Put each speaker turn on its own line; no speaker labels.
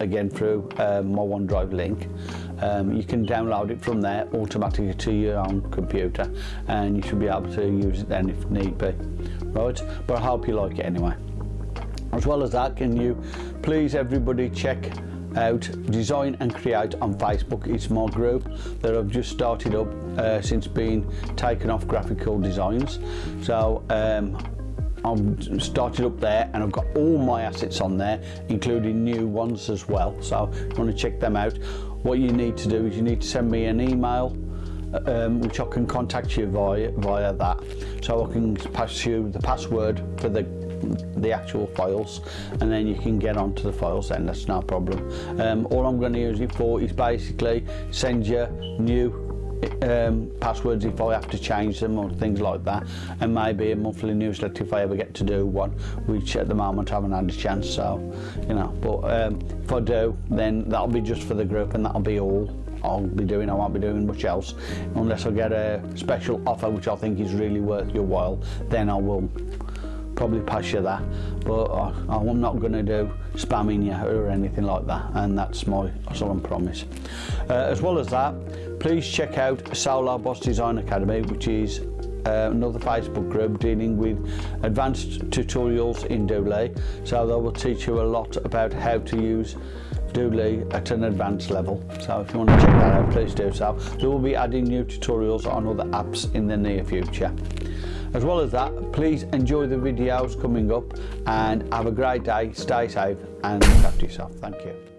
again through um, my OneDrive link. Um, you can download it from there automatically to your own computer and you should be able to use it then if need be. Right, but I hope you like it anyway. As well as that, can you please everybody check out design and create on Facebook it's my group that I've just started up uh, since being taken off graphical designs so um, I've started up there and I've got all my assets on there including new ones as well so if you want to check them out what you need to do is you need to send me an email uh, um, which I can contact you via via that so I can pass you the password for the the actual files and then you can get onto the files then that's no problem um, all I'm going to use it for is basically send you new um, passwords if I have to change them or things like that and maybe a monthly newsletter if I ever get to do one which at the moment I haven't had a chance so you know but um, if I do then that'll be just for the group and that'll be all I'll be doing I won't be doing much else unless I get a special offer which I think is really worth your while then I will probably pass you that, but I, uh, I'm not going to do spamming you or anything like that, and that's my solemn promise. Uh, as well as that, please check out Solar Boss Design Academy, which is uh, another Facebook group dealing with advanced tutorials in Doodly. So they will teach you a lot about how to use Doodly at an advanced level. So if you want to check that out, please do so. They will be adding new tutorials on other apps in the near future. As well as that, please enjoy the videos coming up and have a great day, stay safe and talk to yourself. Thank you.